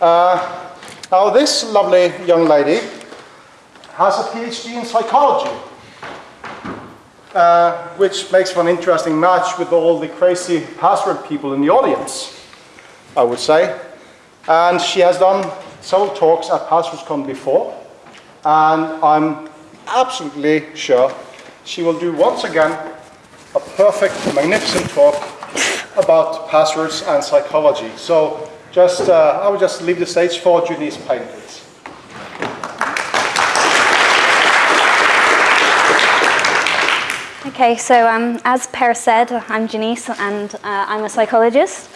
Uh, now this lovely young lady has a PhD in psychology, uh, which makes for an interesting match with all the crazy password people in the audience, I would say. And she has done several talks at PasswordsCon before, and I'm absolutely sure she will do once again a perfect, magnificent talk about passwords and psychology. So just, uh, I will just leave the stage for Janice please. Okay, so um, as Per said, I'm Janice and uh, I'm a psychologist.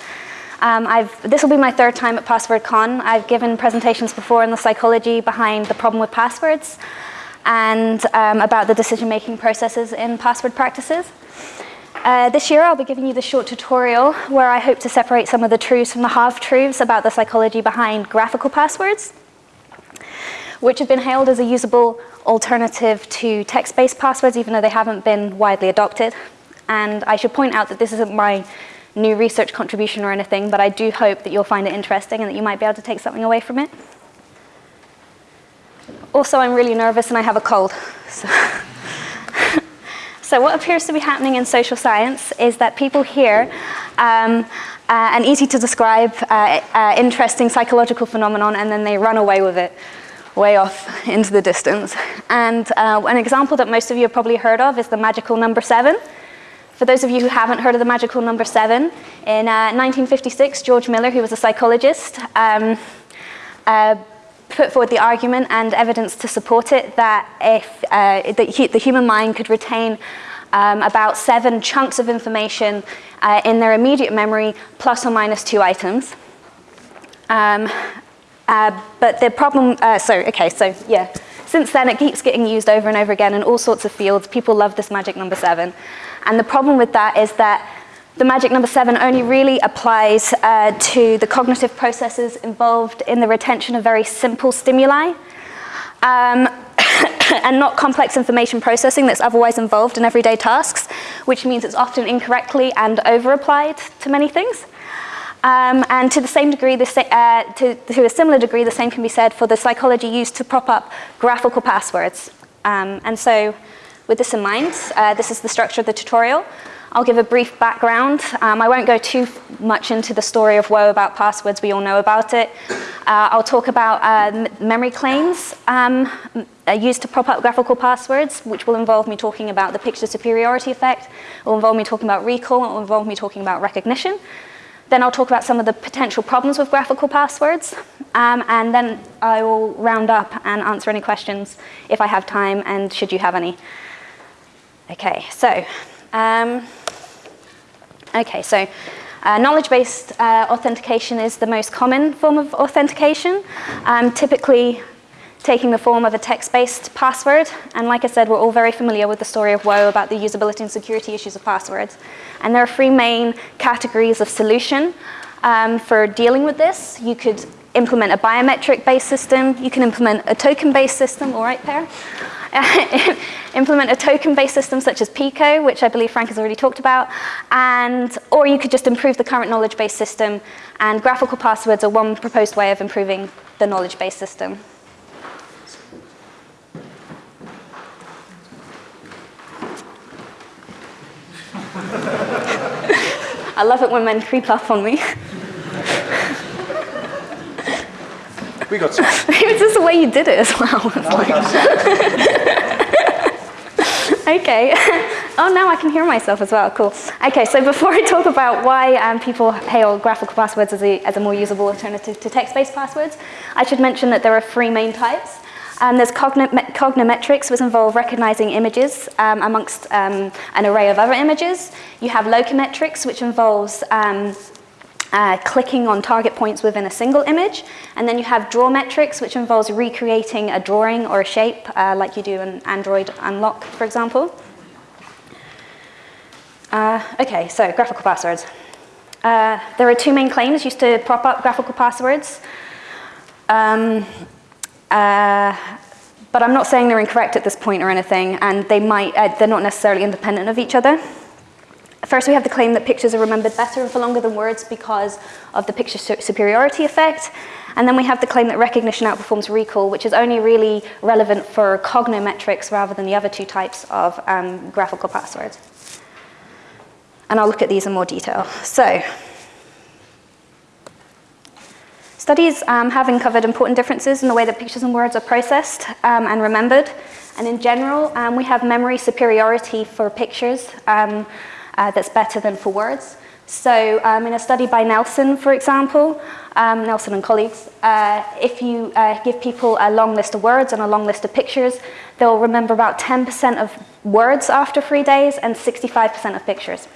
Um, this will be my third time at PasswordCon. I've given presentations before on the psychology behind the problem with passwords and um, about the decision-making processes in password practices. Uh, this year I'll be giving you the short tutorial where I hope to separate some of the truths from the half-truths about the psychology behind graphical passwords, which have been hailed as a usable alternative to text-based passwords even though they haven't been widely adopted. And I should point out that this isn't my new research contribution or anything, but I do hope that you'll find it interesting and that you might be able to take something away from it. Also, I'm really nervous and I have a cold. So. so what appears to be happening in social science is that people hear um, uh, an easy to describe uh, uh, interesting psychological phenomenon and then they run away with it way off into the distance. And uh, an example that most of you have probably heard of is the magical number seven. For those of you who haven't heard of the magical number seven, in 1956, uh, George Miller, who was a psychologist, um, uh, put forward the argument and evidence to support it that if uh, the, the, human mind could retain um, about seven chunks of information uh, in their immediate memory, plus or minus two items. Um, uh, but the problem, uh, so, okay, so yeah. Since then, it keeps getting used over and over again in all sorts of fields. People love this magic number seven. And the problem with that is that the magic number seven only really applies uh, to the cognitive processes involved in the retention of very simple stimuli. Um, and not complex information processing that's otherwise involved in everyday tasks, which means it's often incorrectly and over-applied to many things. Um, and to the same degree, the uh, to, to, a similar degree, the same can be said for the psychology used to prop up graphical passwords. Um, and so with this in mind, uh, this is the structure of the tutorial. I'll give a brief background. Um, I won't go too much into the story of woe about passwords, we all know about it. Uh, I'll talk about uh, memory claims um, used to prop up graphical passwords, which will involve me talking about the picture superiority effect, it will involve me talking about recall, it will involve me talking about recognition. Then I'll talk about some of the potential problems with graphical passwords, um, and then I will round up and answer any questions if I have time and should you have any. Okay, so, um, okay, so uh, knowledge-based uh, authentication is the most common form of authentication, um, typically taking the form of a text-based password. And like I said, we're all very familiar with the story of woe about the usability and security issues of passwords. And there are three main categories of solution um, for dealing with this. You could implement a biometric-based system. You can implement a token-based system, all right, Per? implement a token-based system such as Pico, which I believe Frank has already talked about, and, or you could just improve the current knowledge-based system, and graphical passwords are one proposed way of improving the knowledge-based system. I love it when men creep up on me. We got some. it's just the way you did it as well. okay. Oh, now I can hear myself as well. Cool. Okay, so before I talk about why um, people hail graphical passwords as a, as a more usable alternative to text-based passwords, I should mention that there are three main types. Um, there's cognometrics, which involve recognizing images um, amongst um, an array of other images. You have locimetrics, which involves um, uh, clicking on target points within a single image. And then you have draw metrics, which involves recreating a drawing or a shape, uh, like you do in Android Unlock, for example. Uh, okay, so graphical passwords. Uh, there are two main claims used to prop up graphical passwords. Um, uh, but I'm not saying they're incorrect at this point or anything, and they might, uh, they're not necessarily independent of each other. First, we have the claim that pictures are remembered better and for longer than words because of the picture superiority effect. And then we have the claim that recognition outperforms recall, which is only really relevant for cognometrics rather than the other two types of um, graphical passwords. And I'll look at these in more detail. So, studies um, have uncovered important differences in the way that pictures and words are processed um, and remembered. And in general, um, we have memory superiority for pictures um, uh, that's better than for words. So um, in a study by Nelson, for example, um, Nelson and colleagues, uh, if you uh, give people a long list of words and a long list of pictures, they'll remember about 10% of words after three days and 65% of pictures.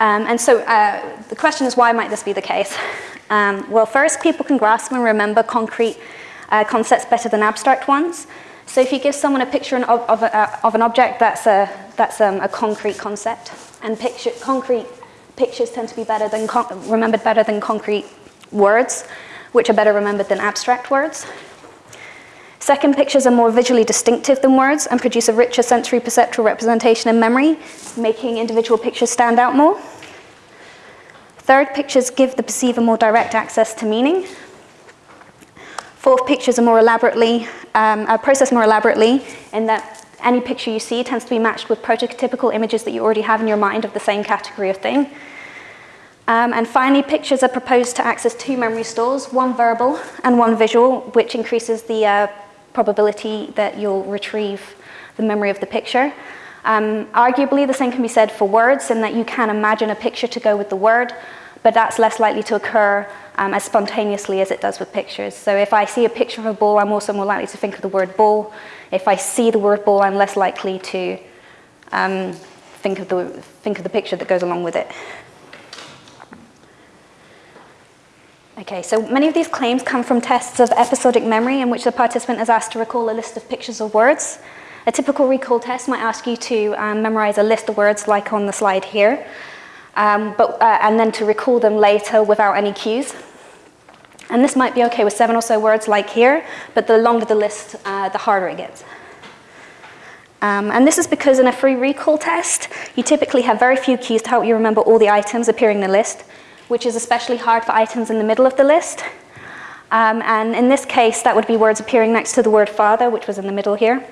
Um, and so uh, the question is, why might this be the case? Um, well, first, people can grasp and remember concrete uh, concepts better than abstract ones. So if you give someone a picture of, of, uh, of an object that's, a, that's um, a concrete concept, and picture, concrete pictures tend to be better than remembered better than concrete words, which are better remembered than abstract words. Second, pictures are more visually distinctive than words and produce a richer sensory perceptual representation in memory, making individual pictures stand out more. Third, pictures give the perceiver more direct access to meaning, Fourth, pictures are more elaborately, um, are processed more elaborately in that any picture you see tends to be matched with prototypical images that you already have in your mind of the same category of thing. Um, and finally, pictures are proposed to access two memory stores, one verbal and one visual, which increases the uh, probability that you'll retrieve the memory of the picture. Um, arguably, the same can be said for words in that you can imagine a picture to go with the word, but that's less likely to occur um, as spontaneously as it does with pictures. So if I see a picture of a ball, I'm also more likely to think of the word ball. If I see the word ball, I'm less likely to um, think, of the, think of the picture that goes along with it. Okay, so many of these claims come from tests of episodic memory in which the participant is asked to recall a list of pictures or words. A typical recall test might ask you to um, memorize a list of words like on the slide here, um, but, uh, and then to recall them later without any cues. And this might be okay with seven or so words like here, but the longer the list, uh, the harder it gets. Um, and this is because in a free recall test, you typically have very few keys to help you remember all the items appearing in the list, which is especially hard for items in the middle of the list. Um, and in this case, that would be words appearing next to the word father, which was in the middle here.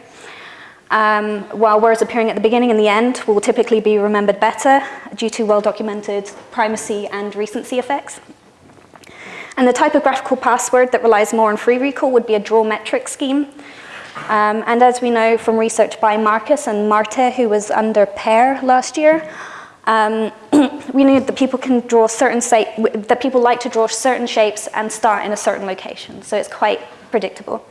Um, while words appearing at the beginning and the end will typically be remembered better due to well-documented primacy and recency effects. And the typographical password that relies more on free recall would be a draw metric scheme. Um, and as we know from research by Marcus and Marte, who was under PAIR last year, um, we knew that people can draw certain that people like to draw certain shapes and start in a certain location. So it's quite predictable.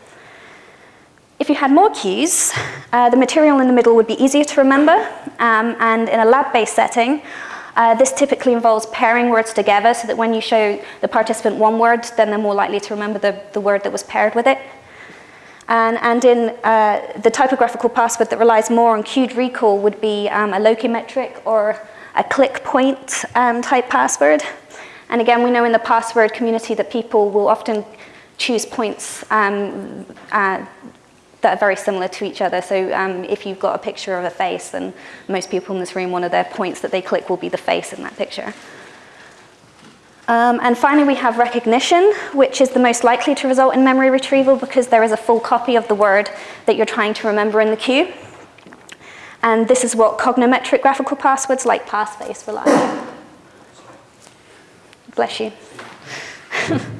If you had more cues, uh, the material in the middle would be easier to remember, um, and in a lab-based setting, uh, this typically involves pairing words together so that when you show the participant one word, then they're more likely to remember the, the word that was paired with it. And, and in uh, the typographical password that relies more on cued recall would be um, a locimetric or a click point um, type password. And again, we know in the password community that people will often choose points um, uh, that are very similar to each other. So um, if you've got a picture of a face, then most people in this room, one of their points that they click will be the face in that picture. Um, and finally, we have recognition, which is the most likely to result in memory retrieval because there is a full copy of the word that you're trying to remember in the cue. And this is what cognometric graphical passwords like Passfaces rely on. Bless you.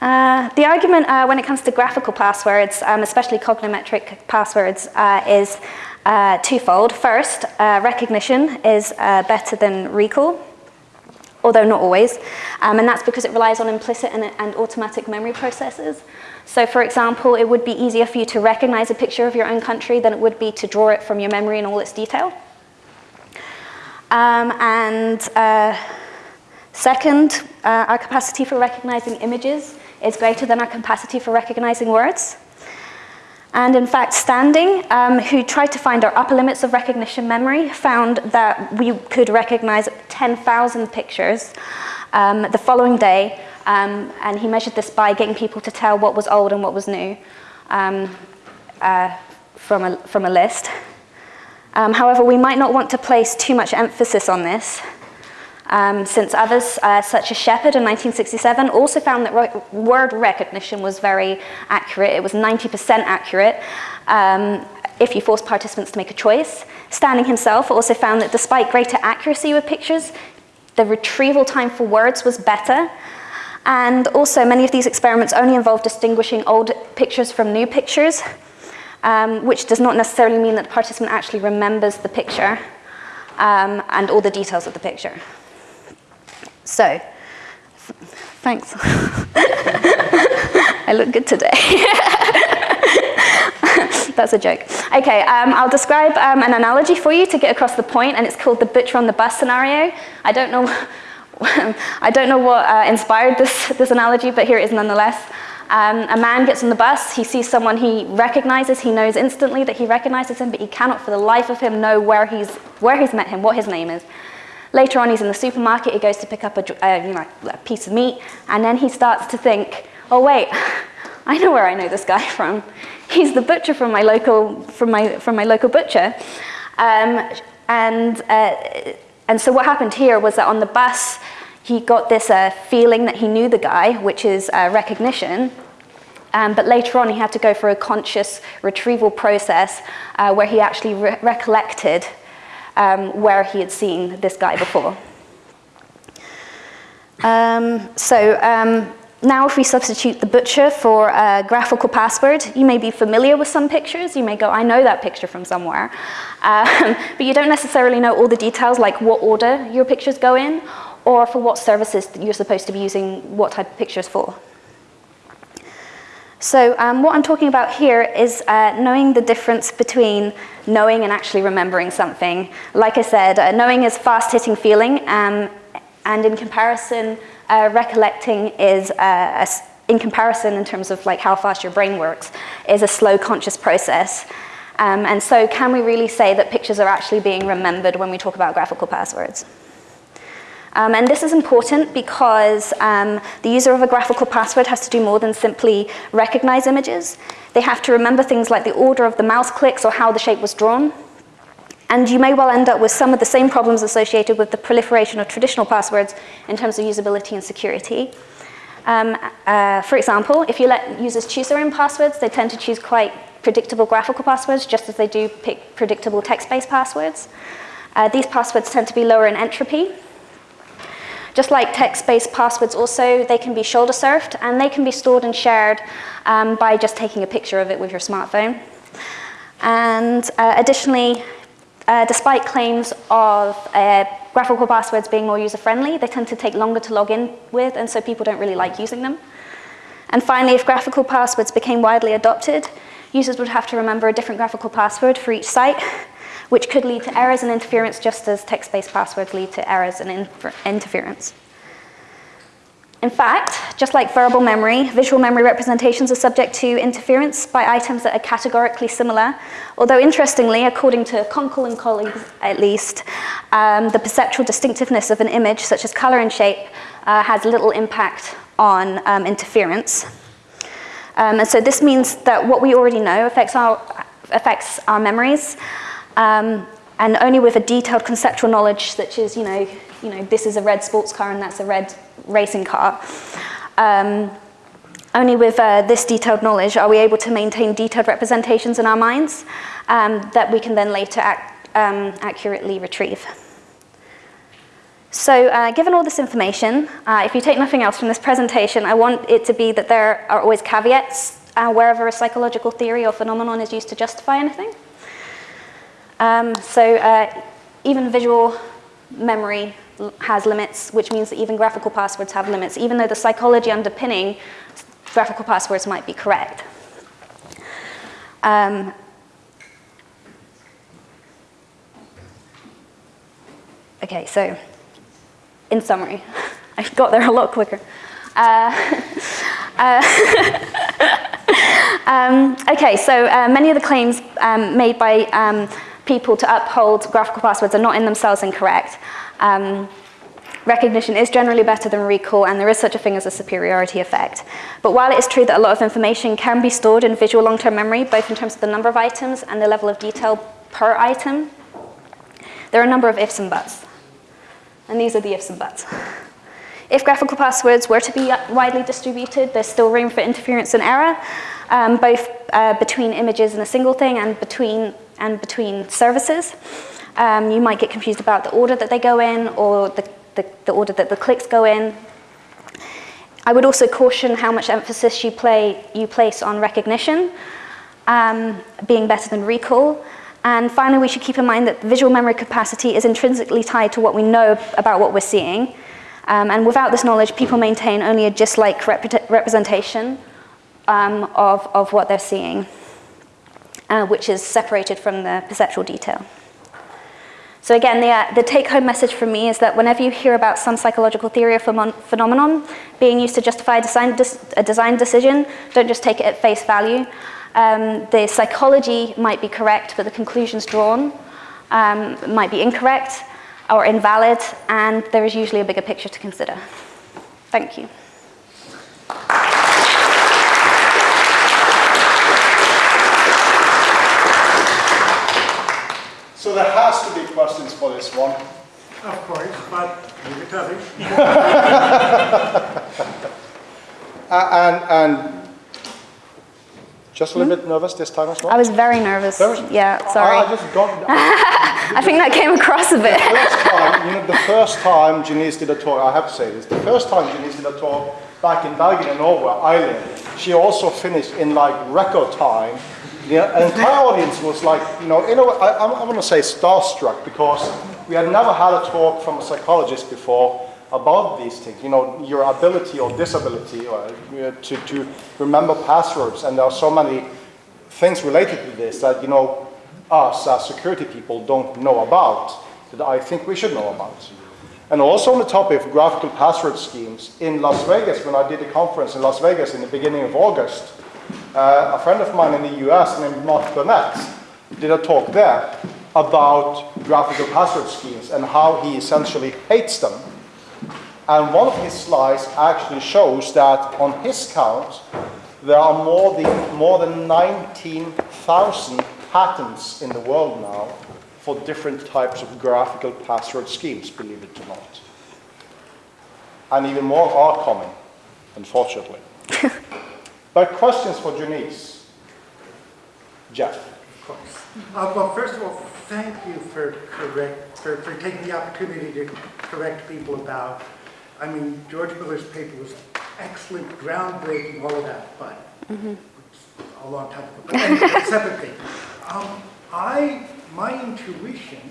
Uh, the argument uh, when it comes to graphical passwords, um, especially cognometric passwords, uh, is uh, twofold. First, uh, recognition is better than recall, although not always, um, and that's because it relies on implicit and, and, automatic memory processes. So for example, it would be easier for you to recognize a picture of your own country than it would be to draw it from your memory in all its detail. Um, and second, our capacity for recognizing images is greater than our capacity for recognizing words. And in fact, Standing, um, who tried to find our upper limits of recognition memory, found that we could recognize 10,000 pictures um, the following day, um, and he measured this by getting people to tell what was old and what was new um, uh, from, a, from a list. Um, however, we might not want to place too much emphasis on this, um, since others, uh, such as Shepard in 1967, also found that re word recognition was very accurate. It was 90% accurate um, if you forced participants to make a choice. Standing himself also found that despite greater accuracy with pictures, the retrieval time for words was better. And also, many of these experiments only involve distinguishing old pictures from new pictures, um, which does not necessarily mean that the participant actually remembers the picture um, and all the details of the picture. So, thanks. I look good today. That's a joke. Okay, um, I'll describe um, an analogy for you to get across the point, and it's called the butcher on the bus scenario. I don't know, I don't know what uh, inspired this, this analogy, but here it is nonetheless. Um, a man gets on the bus, he sees someone he recognizes, he knows instantly that he recognizes him, but he cannot for the life of him know where he's, where he's met him, what his name is. Later on, he's in the supermarket, he goes to pick up a, uh, you know, a piece of meat, and then he starts to think, oh wait, I know where I know this guy from. He's the butcher from my local, from my, from my local butcher. Um, and, uh, and so what happened here was that on the bus, he got this uh, feeling that he knew the guy, which is uh, recognition. Um, but later on, he had to go for a conscious retrieval process uh, where he actually re recollected um, where he had seen this guy before. Um, so um, now if we substitute the butcher for a graphical password, you may be familiar with some pictures. You may go, I know that picture from somewhere. Um, but you don't necessarily know all the details, like what order your pictures go in, or for what services you're supposed to be using what type of pictures for. So um, what I'm talking about here is uh, knowing the difference between knowing and actually remembering something. Like I said, uh, knowing is fast-hitting feeling, um, and in comparison, uh, recollecting is, uh, a, in comparison in terms of like how fast your brain works, is a slow conscious process. Um, and so can we really say that pictures are actually being remembered when we talk about graphical passwords? Um, and this is important because um, the user of a graphical password has to do more than simply recognize images. They have to remember things like the order of the mouse clicks or how the shape was drawn. And you may well end up with some of the same problems associated with the proliferation of traditional passwords in terms of usability and security. Um, uh, for example, if you let users choose their own passwords, they tend to choose quite predictable graphical passwords, just as they do pick predictable text-based passwords. Uh, these passwords tend to be lower in entropy, just like text-based passwords also, they can be shoulder surfed and they can be stored and shared um, by just taking a picture of it with your smartphone. And uh, additionally, uh, despite claims of uh, graphical passwords being more user-friendly, they tend to take longer to log in with, and so people don't really like using them. And finally, if graphical passwords became widely adopted, users would have to remember a different graphical password for each site, which could lead to errors and interference just as text-based passwords lead to errors and interference. In fact, just like verbal memory, visual memory representations are subject to interference by items that are categorically similar, although interestingly, according to Konkle and colleagues at least, um, the perceptual distinctiveness of an image, such as color and shape, uh, has little impact on um, interference. Um, and so this means that what we already know affects our, affects our memories, um, and only with a detailed conceptual knowledge, such as, you know, you know, this is a red sports car and that's a red racing car. Um, only with uh, this detailed knowledge are we able to maintain detailed representations in our minds um, that we can then later um, accurately retrieve. So uh, given all this information, uh, if you take nothing else from this presentation, I want it to be that there are always caveats uh, wherever a psychological theory or phenomenon is used to justify anything. Um, so uh, even visual memory has limits, which means that even graphical passwords have limits, even though the psychology underpinning graphical passwords might be correct. Um, okay, so in summary, I got there a lot quicker. Uh, uh, um, okay, so uh, many of the claims um, made by um, people to uphold graphical passwords are not in themselves incorrect. Um, recognition is generally better than recall, and there is such a thing as a superiority effect. But while it is true that a lot of information can be stored in visual long-term memory, both in terms of the number of items and the level of detail per item there are a number of ifs and buts. And these are the ifs and buts. If graphical passwords were to be widely distributed, there's still room for interference and error, um, both uh, between images in a single thing and between, and between services. Um, you might get confused about the order that they go in or the, the, the order that the clicks go in. I would also caution how much emphasis you, play, you place on recognition, um, being better than recall. And finally, we should keep in mind that visual memory capacity is intrinsically tied to what we know about what we're seeing. Um, and without this knowledge, people maintain only a just-like rep representation um, of, of what they're seeing, uh, which is separated from the perceptual detail. So again, the, uh, the take-home message from me is that whenever you hear about some psychological theory or phenomenon being used to justify a design, a design decision, don't just take it at face value. Um, the psychology might be correct, but the conclusions drawn um, might be incorrect or invalid, and there is usually a bigger picture to consider. Thank you. So there has to be questions for this one. Of course, but leave it to others. and, and just a little hmm? bit nervous this time as well? I was very nervous. Very, yeah, sorry. I, I just got... I think that came across a bit. The first time, you know, the first time Janice did a talk, I have to say this, the first time Janice did a talk back in Bergen in Norway, Ireland, she also finished in like record time. The entire audience was like, you know, in a way, I, I want to say starstruck because we had never had a talk from a psychologist before about these things, you know, your ability or disability or, uh, to, to remember passwords. And there are so many things related to this that, you know, us as security people don't know about that I think we should know about. And also on the topic of graphical password schemes, in Las Vegas, when I did a conference in Las Vegas in the beginning of August, uh, a friend of mine in the US named Mark Burnett did a talk there about graphical password schemes and how he essentially hates them and one of his slides actually shows that on his count, there are more than, more than 19,000 patents in the world now for different types of graphical password schemes, believe it or not. And even more are coming, unfortunately. but questions for Janice? Jeff. Of course. Uh, well, first of all, thank you for, correct, for, for taking the opportunity to correct people about I mean, George Miller's paper was excellent, groundbreaking, all of that, but mm -hmm. a long time ago. But anyway, separate thing. Um, I, my intuition,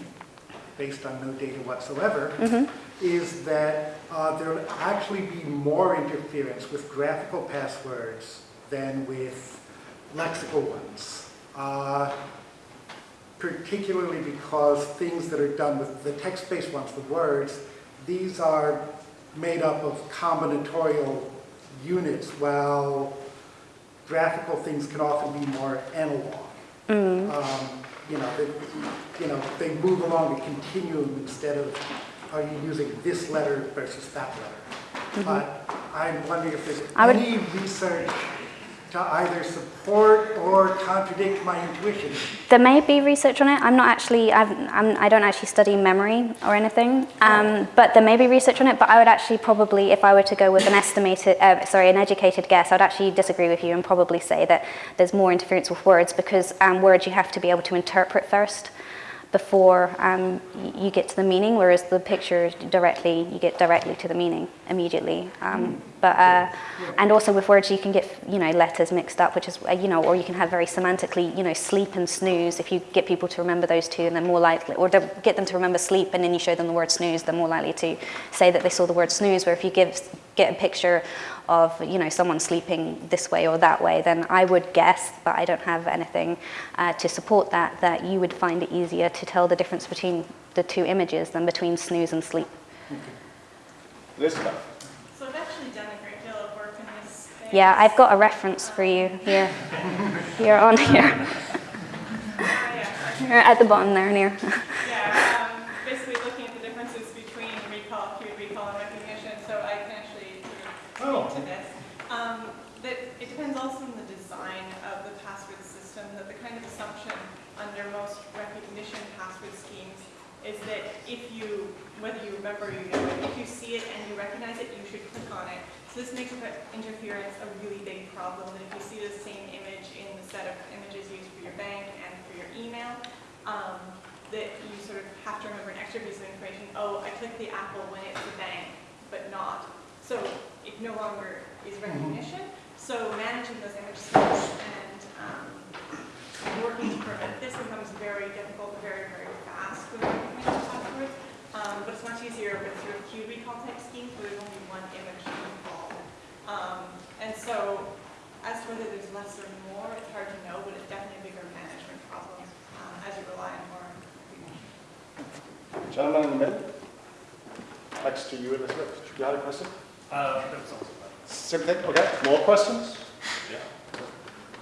based on no data whatsoever, mm -hmm. is that uh, there will actually be more interference with graphical passwords than with lexical ones. Uh, particularly because things that are done with the text-based ones, the words, these are made up of combinatorial units, while graphical things can often be more analog. Mm. Um, you know, they, you know, they move along a continuum instead of are you using this letter versus that letter. Mm -hmm. But I'm wondering if there's any research to either support or contradict my intuition. There may be research on it. I'm not actually, I've, I'm, I do not actually study memory or anything, um, but there may be research on it, but I would actually probably, if I were to go with an estimated, uh, sorry, an educated guess, I'd actually disagree with you and probably say that there's more interference with words because um, words you have to be able to interpret first before um, you get to the meaning, whereas the picture directly, you get directly to the meaning immediately. Um, but, uh, and also with words you can get, you know, letters mixed up, which is, uh, you know, or you can have very semantically, you know, sleep and snooze. If you get people to remember those two and they're more likely, or get them to remember sleep and then you show them the word snooze, they're more likely to say that they saw the word snooze, where if you give, get a picture of you know someone sleeping this way or that way, then I would guess, but I don't have anything uh, to support that, that you would find it easier to tell the difference between the two images than between snooze and sleep. Okay. Elizabeth. So I've actually done a great deal of work in this space. Yeah, I've got a reference for you here. here on here. You're at the bottom there near. yeah, um, basically looking at the differences between recall, acute recall, and recognition, so I can actually oh. to this. Um, that it depends also on the design of the password system, that the kind of assumption under most recognition password schemes is that if you, whether you remember or you know it, if you see it and you recognize it, you should click on it. So this makes interference a really big problem, that if you see the same image in the set of images used for your bank and for your email, um, that you sort of have to remember an extra piece of information, oh, I clicked the apple when it's the bank, but not. So it no longer is recognition. So managing those image sets and um, working to prevent this becomes very difficult, very, very fast with recognition passwords. Um, but it's much easier with sort of recall type schemes where there's only one image to recall. Um, and so as to whether there's less or more, it's hard to know, but it's definitely a bigger management problem um, as you rely on more recognition. Gentleman in the middle. Next to you, Elizabeth. You had a question? Uh, that's also fine. Same thing, okay. More questions? Yeah.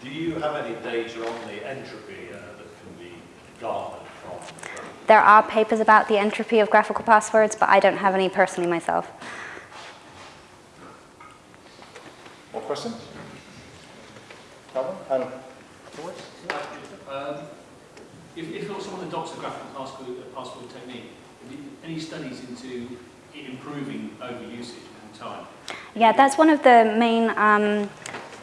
Do you have any data on the entropy uh, that can be garnered from? from- There are papers about the entropy of graphical passwords, but I don't have any personally myself. More questions? Calvin? And? Um, If, if you're someone adopts a graphical password, a password technique, have you- any studies into it improving overusage in time? Yeah, that's one of the main um,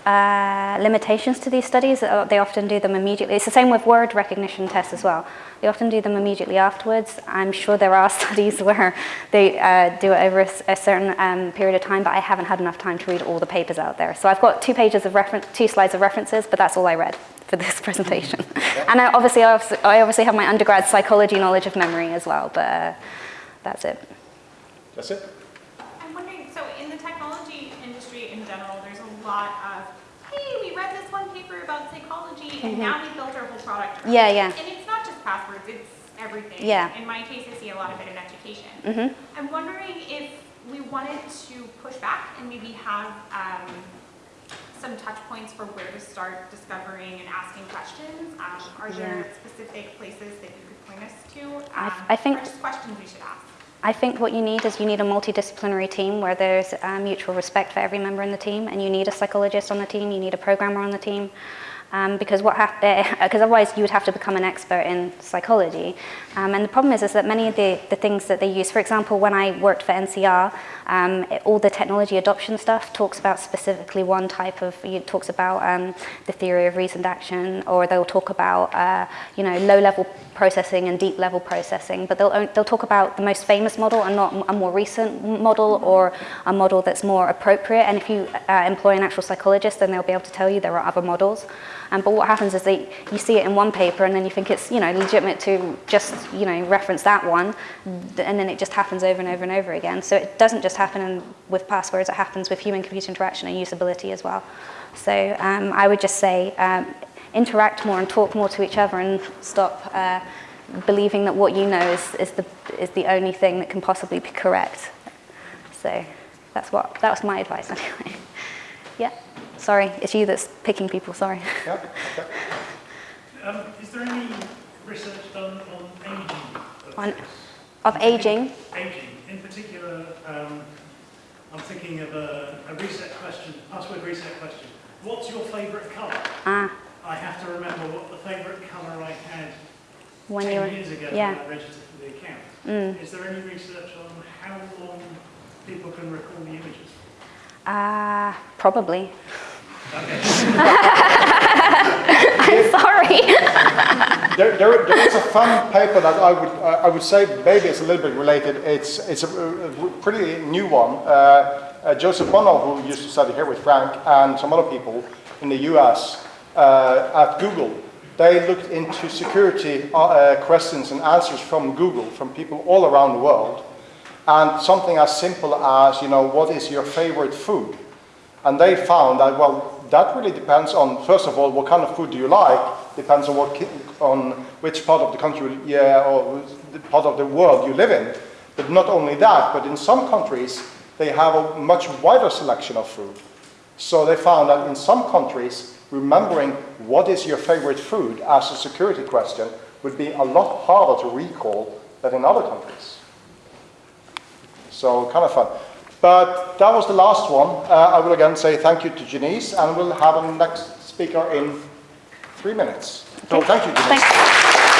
uh, limitations to these studies. Uh, They often do them immediately. It's the same with word recognition tests as well. They often do them immediately afterwards. I'm sure there are studies where they uh, do it over a certain um, period of time, but I haven't had enough time to read all the papers out there. So I've got two pages of reference, two slides of references, but that's all I read for this presentation. and obviously, I obviously, I obviously have my undergrad psychology knowledge of memory as well, but uh, that's it. That's it? I'm wondering, so in the technology industry in general, there's a lot of, hey, we read this one paper about and now we built our whole product. around Yeah, yeah. And it's not just passwords, it's everything. Yeah. In my case, I see a lot of it in education. Mhm. I'm wondering if we wanted to push back and maybe have um, some touch points for where to start discovering and asking questions. Um, Are there specific places that you could point us to? I- Um, I think- Or just questions we should ask? I think what you need is you need a multidisciplinary team where there's uh, mutual respect for every member in the team, and you need a psychologist on the team, you need a programmer on the team, um, because what because otherwise you would have to become an expert in psychology. Um, and the problem is, is that many of the, the things that they use, for example, when I worked for NCR, um, it- all the technology adoption stuff talks about specifically one type of, it talks about um, the theory of reasoned action, or they'll talk about, uh, you know, low-level processing and deep-level processing, but they'll, they'll talk about the most famous model and not a more recent model or a model that's more appropriate. And if you uh, employ an actual psychologist, then they'll be able to tell you there are other models. Um, but what happens is that you see it in one paper and then you think it's, you know, legitimate to just, you know, reference that one, and then it just happens over and over and over again. So it doesn't just happen in, with passwords, it happens with human-computer interaction and usability as well. So um, I would just say um, interact more and talk more to each other and stop uh, believing that what you know is, is, the, is the only thing that can possibly be correct. So that's what, that was my advice anyway. yeah, sorry, it's you that's picking people, sorry. Yeah? Okay. Um, is there any research done on aging? of On- Of aging, Aging. In particular, um, I'm thinking of a, a reset question, password reset question. What's your favourite colour? ah, I have to remember what the favourite colour I had when you 10 were, years ago yeah. when I registered for the account. Mm. Is there any research on how long people can recall the images? Ah, probably. Okay. I'm sorry. There, there, there is a fun paper that I would, uh, I would say maybe it's a little bit related. It's, it's a, a pretty new one. Uh, uh, Joseph Bonneau, who used to study here with Frank and some other people in the US uh, at Google, they looked into security uh, uh, questions and answers from Google, from people all around the world. And something as simple as, you know, what is your favorite food? And they found that, well, that really depends on, first of all, what kind of food do you like, depends on, what, on which part of the country, yeah, or the part of the world you live in. But not only that, but in some countries, they have a much wider selection of food. So they found that in some countries, remembering what is your favorite food as a security question would be a lot harder to recall than in other countries. So kind of fun. But that was the last one. Uh, I will again say thank you to Janice, and we'll have a next speaker in three minutes. So thank you, Janice. Thanks.